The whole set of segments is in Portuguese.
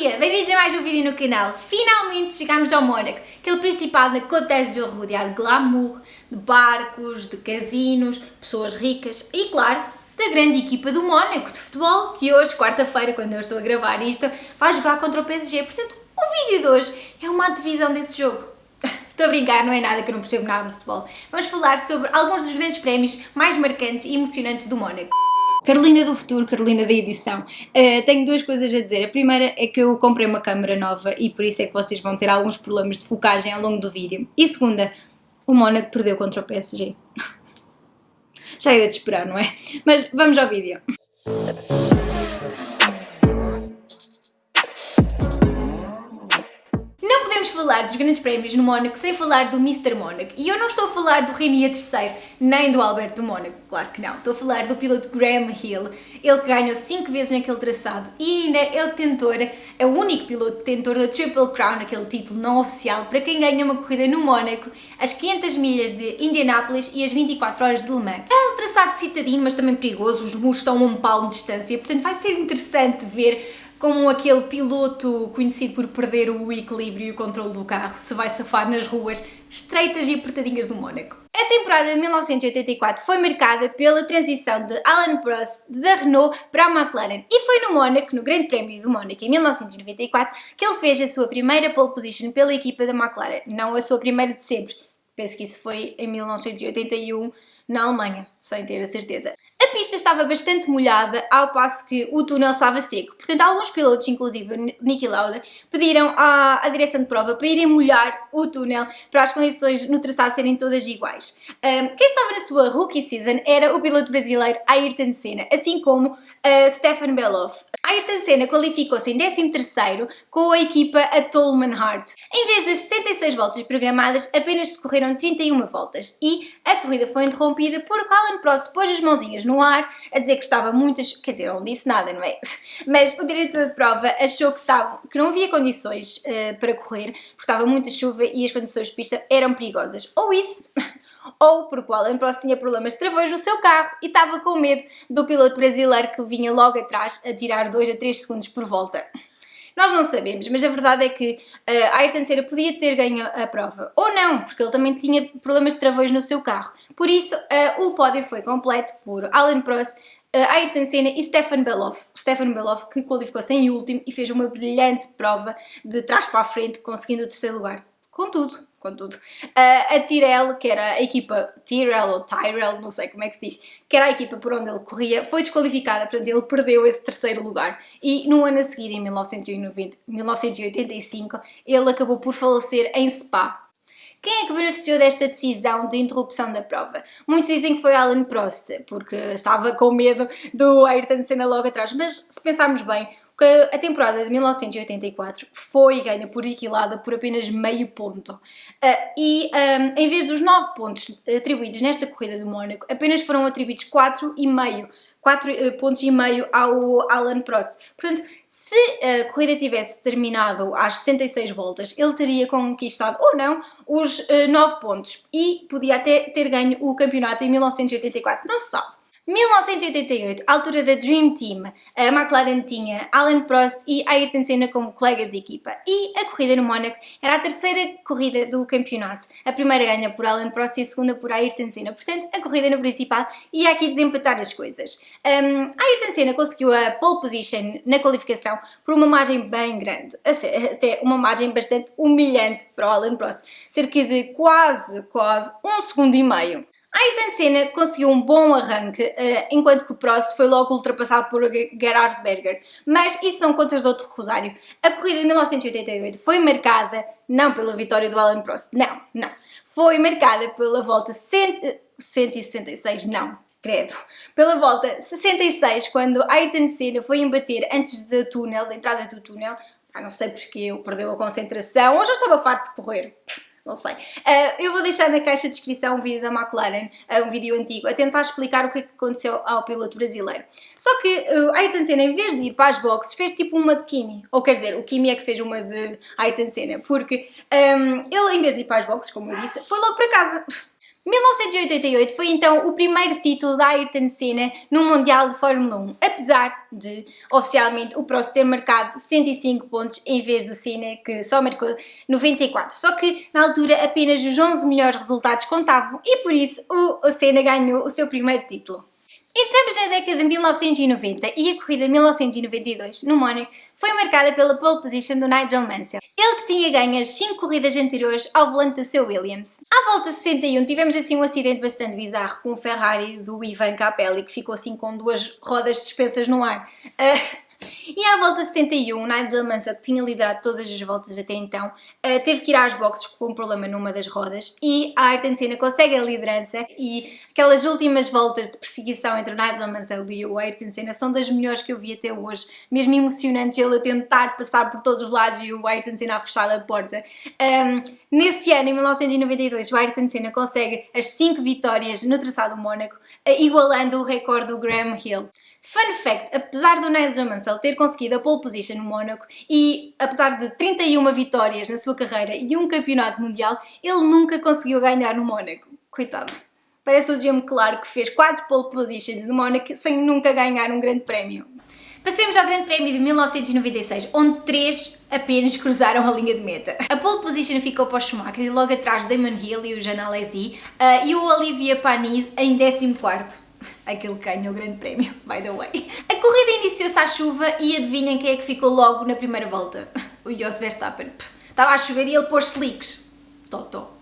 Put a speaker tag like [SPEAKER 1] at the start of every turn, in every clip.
[SPEAKER 1] dia! Bem-vindos a mais um vídeo no canal. Finalmente chegámos ao Mónaco, aquele principado na Côte d'Azur rodeado de glamour, de barcos, de casinos, pessoas ricas e, claro, da grande equipa do Mónaco de futebol, que hoje, quarta-feira, quando eu estou a gravar isto, vai jogar contra o PSG. Portanto, o vídeo de hoje é uma divisão desse jogo. Estou a brincar, não é nada que eu não percebo nada de futebol. Vamos falar sobre alguns dos grandes prémios mais marcantes e emocionantes do Mónaco. Carolina do futuro, Carolina da edição. Uh, tenho duas coisas a dizer. A primeira é que eu comprei uma câmera nova e por isso é que vocês vão ter alguns problemas de focagem ao longo do vídeo. E segunda, o Mónaco perdeu contra o PSG. Já era de esperar, não é? Mas vamos ao vídeo. Falar dos grandes prémios no Mónaco sem falar do Mr. Mónaco. E eu não estou a falar do Rainier III, nem do Alberto do Mónaco, claro que não. Estou a falar do piloto Graham Hill, ele que ganhou 5 vezes naquele traçado e ainda é o detentor, é o único piloto detentor da Triple Crown, aquele título não oficial, para quem ganha uma corrida no Mónaco, as 500 milhas de Indianápolis e as 24 horas de Le Mans. É um traçado citadino, mas também perigoso, os muros estão a um palmo de distância, portanto vai ser interessante ver como aquele piloto conhecido por perder o equilíbrio e o controle do carro se vai safar nas ruas estreitas e apertadinhas do Mónaco. A temporada de 1984 foi marcada pela transição de Alan Prost da Renault para a McLaren e foi no Mónaco, no Grande Prémio do Mónaco em 1994, que ele fez a sua primeira pole position pela equipa da McLaren, não a sua primeira de sempre. Penso que isso foi em 1981 na Alemanha, sem ter a certeza pista estava bastante molhada ao passo que o túnel estava seco. Portanto, alguns pilotos, inclusive Nicky Lauda, pediram à, à direção de prova para irem molhar o túnel para as condições no traçado serem todas iguais. Um, quem estava na sua rookie season era o piloto brasileiro Ayrton Senna, assim como uh, Stefan Beloff. Ayrton Senna qualificou-se em 13º com a equipa a Tolman Hart. Em vez das 66 voltas programadas, apenas se correram 31 voltas e a corrida foi interrompida porque Alan Prost pôs as mãozinhas no ar a dizer que estava muitas, quer dizer, não disse nada, não é? Mas o diretor de prova achou que, estava, que não havia condições uh, para correr porque estava muita chuva e as condições de pista eram perigosas. Ou isso ou porque o Alan Prost tinha problemas de travões no seu carro e estava com medo do piloto brasileiro que vinha logo atrás a tirar 2 a 3 segundos por volta. Nós não sabemos, mas a verdade é que uh, Ayrton Senna podia ter ganho a prova, ou não, porque ele também tinha problemas de travões no seu carro. Por isso, uh, o pódio foi completo por Alan Prost, uh, Ayrton Senna e Stefan Beloff. Stefan Beloff que qualificou-se em último e fez uma brilhante prova de trás para a frente, conseguindo o terceiro lugar. Contudo, contudo. Uh, a Tyrell, que era a equipa Tyrell ou Tyrell, não sei como é que se diz, que era a equipa por onde ele corria, foi desqualificada, portanto ele perdeu esse terceiro lugar e no ano a seguir, em 1990, 1985, ele acabou por falecer em Spa. Quem é que beneficiou desta decisão de interrupção da prova? Muitos dizem que foi Alan Prost, porque estava com medo do Ayrton Senna logo atrás, mas se pensarmos bem, a temporada de 1984 foi ganha por equilada por apenas meio ponto. Uh, e um, em vez dos 9 pontos atribuídos nesta corrida do Mónaco, apenas foram atribuídos 4,5 4 uh, pontos e meio ao Alan Prost. Portanto, se a corrida tivesse terminado às 66 voltas, ele teria conquistado ou não os uh, 9 pontos e podia até ter ganho o campeonato em 1984. Não se sabe. 1988, altura da Dream Team, a McLaren tinha Alan Prost e Ayrton Senna como colegas de equipa e a corrida no Mónaco era a terceira corrida do campeonato. A primeira ganha por Alan Prost e a segunda por Ayrton Senna, portanto a corrida no principal ia aqui desempatar as coisas. Um, Ayrton Senna conseguiu a pole position na qualificação por uma margem bem grande, até uma margem bastante humilhante para o Alan Prost, cerca de quase, quase um segundo e meio. Ayrton Senna conseguiu um bom arranque, uh, enquanto que Prost foi logo ultrapassado por Gerhard Berger. Mas isso são contas de outro rosário. A corrida de 1988 foi marcada, não pela vitória do Alan Prost, não, não. Foi marcada pela volta 100, 166, não, credo. Pela volta 66, quando Ayrton Senna foi embater antes do túnel, da entrada do túnel, ah, não sei porque eu perdeu a concentração, ou já estava farto de correr não sei. Uh, eu vou deixar na caixa de descrição um vídeo da McLaren, uh, um vídeo antigo, a tentar explicar o que, é que aconteceu ao piloto brasileiro. Só que uh, Ayrton Senna, em vez de ir para as boxes, fez tipo uma de Kimi. Ou quer dizer, o Kimi é que fez uma de Ayrton Senna, porque um, ele, em vez de ir para as boxes, como eu disse, foi logo para casa. 1988 foi então o primeiro título da Ayrton Senna no Mundial de Fórmula 1, apesar de oficialmente o Prost ter marcado 105 pontos em vez do Senna que só marcou 94. Só que na altura apenas os 11 melhores resultados contavam e por isso o Senna ganhou o seu primeiro título. Entramos na década de 1990 e a corrida de 1992 no Mónaco foi marcada pela pole position do Nigel Mansell, ele que tinha ganho as 5 corridas anteriores ao volante do seu Williams. À volta 61 tivemos assim um acidente bastante bizarro com o Ferrari do Ivan Capelli que ficou assim com duas rodas suspensas no ar. Uh, e à volta 61, Nigel Mansell, que tinha liderado todas as voltas até então, eh, teve que ir às boxes com um problema numa das rodas e a Ayrton Senna consegue a liderança e aquelas últimas voltas de perseguição entre o Nigel Mansell e o Ayrton Senna são das melhores que eu vi até hoje, mesmo emocionantes ele a tentar passar por todos os lados e o Ayrton Senna a fechar a porta. Um, nesse ano, em 1992, o Ayrton Senna consegue as 5 vitórias no traçado Mónaco, eh, igualando o recorde do Graham Hill. Fun fact, apesar do Nigel Mansell ter conseguido a pole position no Mónaco e apesar de 31 vitórias na sua carreira e um campeonato mundial, ele nunca conseguiu ganhar no Mónaco. Coitado. Parece o Jim Clark que fez 4 pole positions no Mónaco sem nunca ganhar um grande prémio. Passemos ao Grande Prémio de 1996, onde três apenas cruzaram a linha de meta. A pole position ficou para o Schumacher e logo atrás Damon Hill e o Jean Alesi uh, e o Olivia Panis em 14º aquele que ganhou o grande prémio, by the way. A corrida iniciou-se à chuva e adivinhem quem é que ficou logo na primeira volta? O Jos Verstappen. Estava a chover e ele pôs slicks. Toto.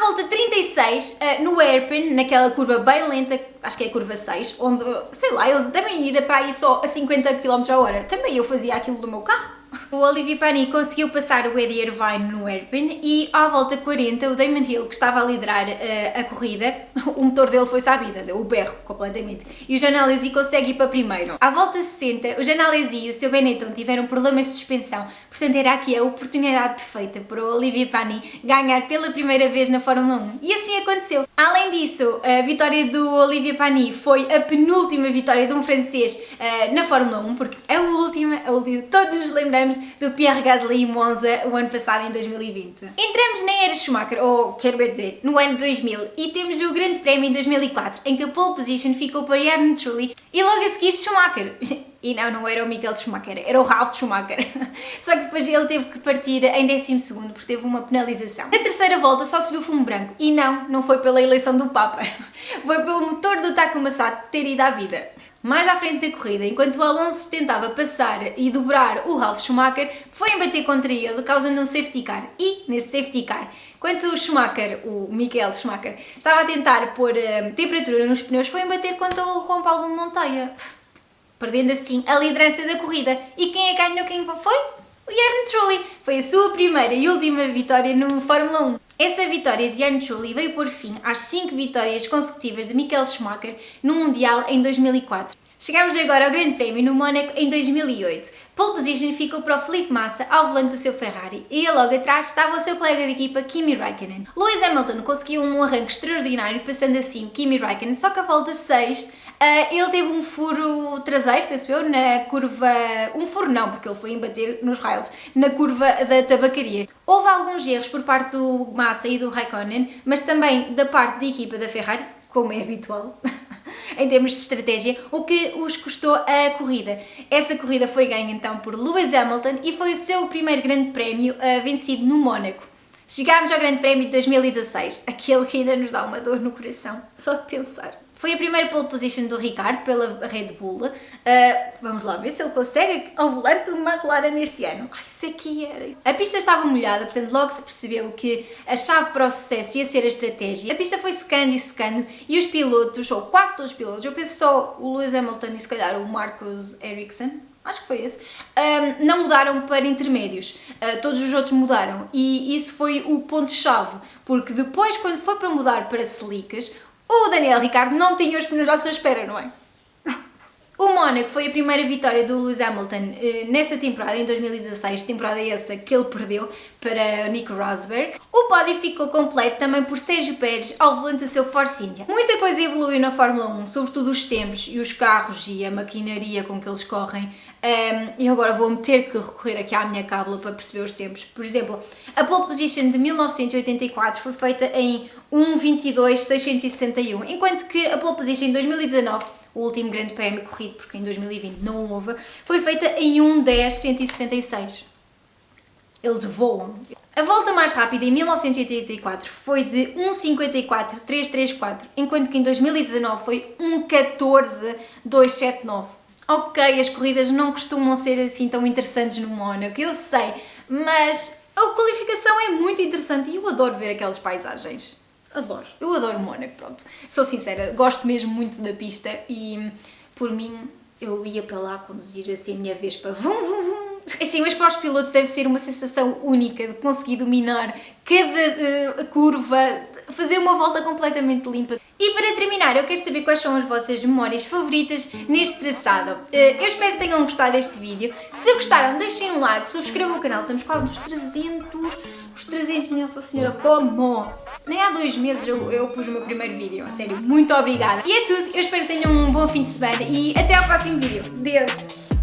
[SPEAKER 1] Volta 36, eh, no hairpin, naquela curva bem lenta, acho que é a curva 6, onde, sei lá, eles devem ir para aí só a 50 km h hora. Também eu fazia aquilo do meu carro. O Olivier Pani conseguiu passar o Eddie Irvine no hairpin e à volta 40 o Damon Hill, que estava a liderar uh, a corrida, o motor dele foi sabida, deu o berro completamente, e o Janalesi consegue ir para primeiro. À volta 60, o Janalesi e o seu Benetton tiveram problemas de suspensão, portanto era aqui a oportunidade perfeita para o Olivier Pani ganhar pela primeira vez na Fórmula 1. E assim aconteceu. Além disso, a vitória do Olivier Pani foi a penúltima vitória de um francês uh, na Fórmula 1, porque a última, a última, todos nos lembramos do Pierre Gasly em Monza o ano passado, em 2020. Entramos na era Schumacher, ou quero bem dizer, no ano 2000, e temos o Grande Prémio em 2004, em que a pole position ficou para Jarno Trulli e logo a seguir Schumacher. E não, não era o Michael Schumacher, era o Ralf Schumacher. Só que depois ele teve que partir em 12 porque teve uma penalização. Na terceira volta só subiu fumo branco. E não, não foi pela eleição do Papa. Foi pelo motor do Takuma Sato ter ido à vida. Mais à frente da corrida, enquanto o Alonso tentava passar e dobrar o Ralf Schumacher, foi embater contra ele, causando um safety car. E, nesse safety car, enquanto o Schumacher, o Michael Schumacher, estava a tentar pôr uh, temperatura nos pneus, foi embater contra o Juan Paulo Montoya, perdendo assim a liderança da corrida. E quem é que ganhou? Quem foi? O Jarno Trulli. Foi a sua primeira e última vitória no Fórmula 1. Essa vitória de Jarno Trulli veio por fim às 5 vitórias consecutivas de Michael Schumacher no Mundial em 2004. Chegamos agora ao Grande Prémio no Mónaco em 2008. Pole position ficou para o Felipe Massa ao volante do seu Ferrari e logo atrás estava o seu colega de equipa Kimi Raikkonen. Lewis Hamilton conseguiu um arranque extraordinário passando assim Kimi Raikkonen, só que a volta 6 uh, ele teve um furo traseiro, penso eu, na curva... um furo não, porque ele foi embater nos rails, na curva da tabacaria. Houve alguns erros por parte do Massa e do Raikkonen, mas também da parte da equipa da Ferrari, como é habitual. em termos de estratégia, o que os custou a corrida. Essa corrida foi ganha então por Lewis Hamilton e foi o seu primeiro grande prémio uh, vencido no Mónaco. Chegámos ao Grande Prémio de 2016, aquele que ainda nos dá uma dor no coração, só de pensar. Foi a primeira pole position do Ricardo pela Red Bull. Uh, vamos lá ver se ele consegue ao volante uma McLaren neste ano. Ai, isso aqui era. A pista estava molhada, portanto logo se percebeu que a chave para o sucesso ia ser a estratégia. A pista foi secando e secando e os pilotos, ou quase todos os pilotos, eu penso só o Lewis Hamilton e se calhar o Marcus Ericsson, acho que foi esse, um, não mudaram para intermédios, uh, todos os outros mudaram e isso foi o ponto-chave, porque depois quando foi para mudar para slicks, o Daniel Ricardo não tinha os pneus à sua espera, não é? O Mónaco foi a primeira vitória do Lewis Hamilton eh, nessa temporada, em 2016, temporada essa que ele perdeu para Nico Rosberg. O pódio ficou completo também por Sérgio Pérez ao volante do seu Force India. Muita coisa evoluiu na Fórmula 1, sobretudo os tempos e os carros e a maquinaria com que eles correm. Um, e agora vou-me ter que recorrer aqui à minha cábula para perceber os tempos. Por exemplo, a pole position de 1984 foi feita em 1.22.661, enquanto que a pole position em 2019 o último grande prémio corrido, porque em 2020 não houve, foi feita em 1.10.166. Eles voam. A volta mais rápida em 1984 foi de 1.54.334, enquanto que em 2019 foi 1.14.279. Ok, as corridas não costumam ser assim tão interessantes no Mónaco, eu sei, mas a qualificação é muito interessante e eu adoro ver aquelas paisagens adoro. Eu adoro Mónaco, pronto. Sou sincera, gosto mesmo muito da pista e por mim eu ia para lá conduzir assim a minha vez para vum vum vum. Assim, mas para os pilotos deve ser uma sensação única de conseguir dominar cada uh, curva, fazer uma volta completamente limpa. E para terminar, eu quero saber quais são as vossas memórias favoritas neste traçado. Uh, eu espero que tenham gostado deste vídeo. Se gostaram, deixem um like, subscrevam o canal, estamos quase nos 300, os 300, minha Senhora, como? Nem há dois meses eu, eu pus o meu primeiro vídeo, a sério, muito obrigada. E é tudo, eu espero que tenham um bom fim de semana e até ao próximo vídeo. Deus!